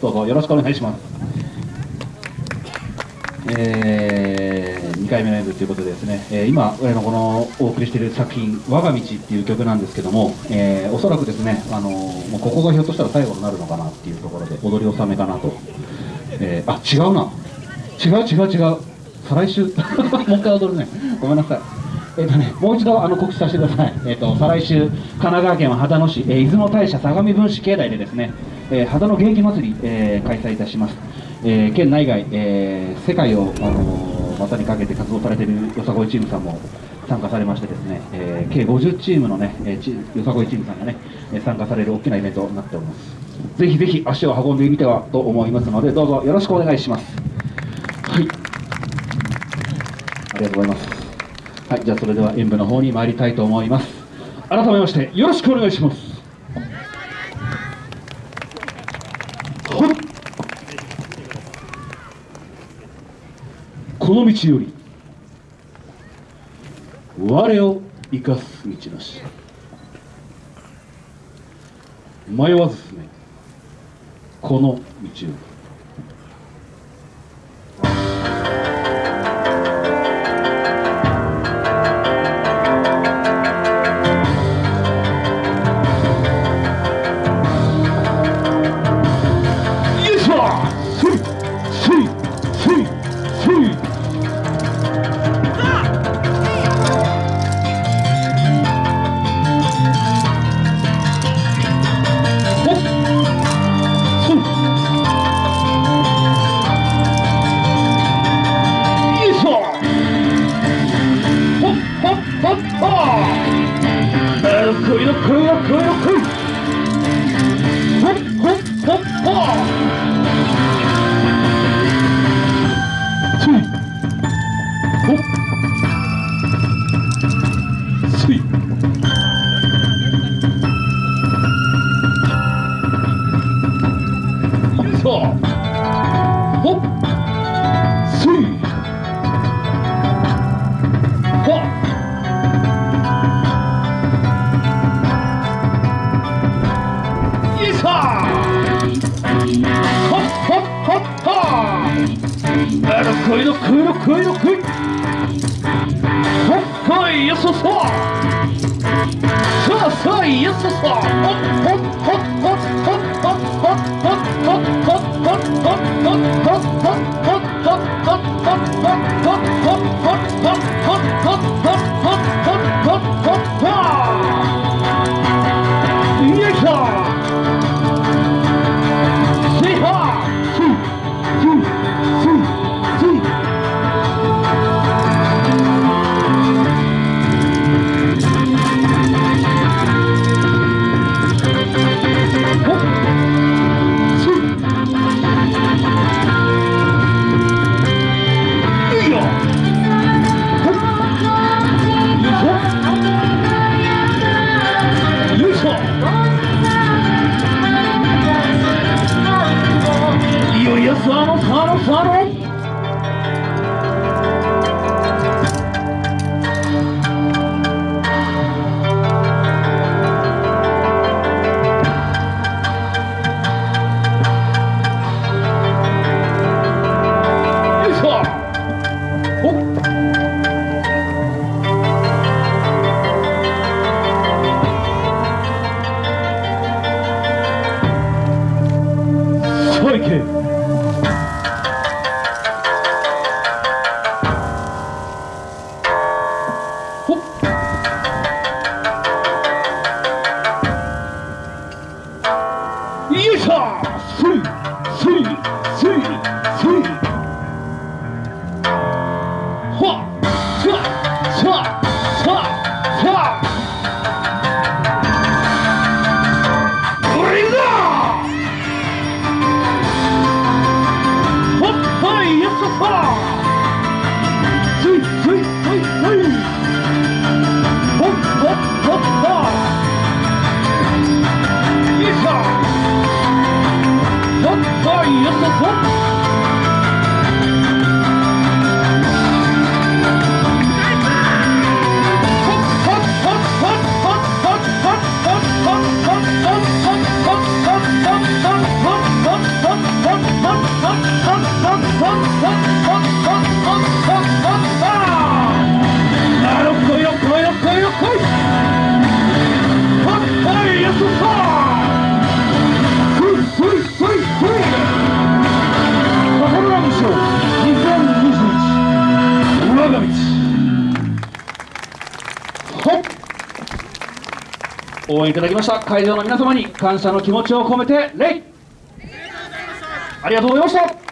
どうぞよろしくお願いします。えー、2回目の演舞ということでですね、えー、今、このお送りしている作品「我が道」っていう曲なんですけども、えー、おそらくですね、あのもうここがひょっとしたら最後になるのかなっていうところで踊り納めかなと、えー、あ違うな。違う違う違う。再来週。もう一回踊るね。ごめんなさい。えっ、ー、とね、もう一度あの告知させてください、えっ、ー、と再来週、神奈川県は秦野市、えー、出雲大社相模分子境内でですね、えー、秦野元気祭り、えー、開催いたします、えー、県内外、えー、世界を、あのー、股にかけて活動されているよさこいチームさんも参加されましてですね、えー、計50チームのね、えー、よさこいチームさんがね参加される大きなイベントになっております。ぜひぜひ足を運んでみてはと思いますのでどうぞよろしくお願いします。はい。ありがとうございます。はい。じゃあそれでは演舞の方に参りたいと思います。改めましてよろしくお願いします。この道より我を生かす道なし。迷わず進めこの道よりよっこいよっこい。よっこいほっほっほっほっほっよい。しょほっこいのこいのこいのこい。ほっこいよそそそうそうよそそほっほっ。Not only はい応援いただきました。会場の皆様に感謝の気持ちを込めて礼。ありがとうございました。